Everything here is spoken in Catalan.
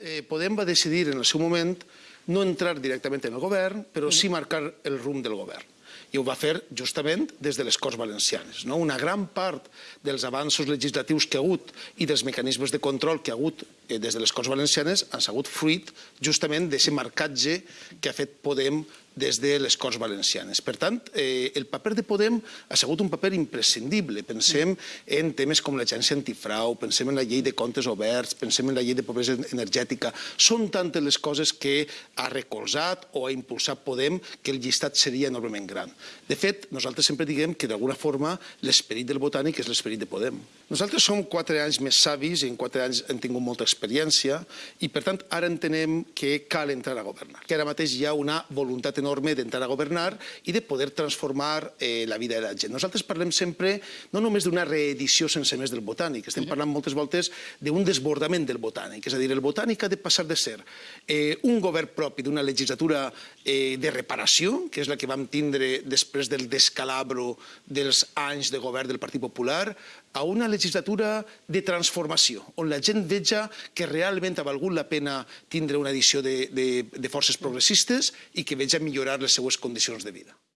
eh, Podem va decidir en el seu moment no entrar directament en el govern, però sí marcar el rumb del govern. I ho va fer justament des de les Corts Valencianes. No? Una gran part dels avanços legislatius que ha hagut i dels mecanismes de control que ha hagut eh, des de les Corts Valencianes han sigut fruit justament d'aquest marcatge que ha fet Podem des de les Corts Valencianes. Per tant, eh, el paper de Podem ha sigut un paper imprescindible. Pensem en temes com l'agència antifrau, pensem en la llei de comptes oberts, pensem en la llei de pobresa energètica. Són tantes les coses que ha recolzat o ha impulsat Podem que el llistat seria enormement gran. De fet, nosaltres sempre diguem que d'alguna forma l'esperit del botànic és l'esperit de Podem. Nosaltres som quatre anys més savis i en quatre anys hem tingut molta experiència i, per tant, ara entenem que cal entrar a governar. Que ara mateix hi ha una voluntat enorme d'entrar a governar i de poder transformar eh, la vida de la gent. Nosaltres parlem sempre no només d'una reedició sense més del botànic, estem parlant moltes voltes d'un desbordament del botànic. És a dir, el botànic ha de passar de ser eh, un govern propi d'una legislatura eh, de reparació, que és la que vam tindre després del descalabro dels anys de govern del Partit Popular, a una legislatura de transformació, on la gent veja que realment ha valgut la pena tindre una edició de, de, de forces progressistes i que veja millorar les seues condicions de vida.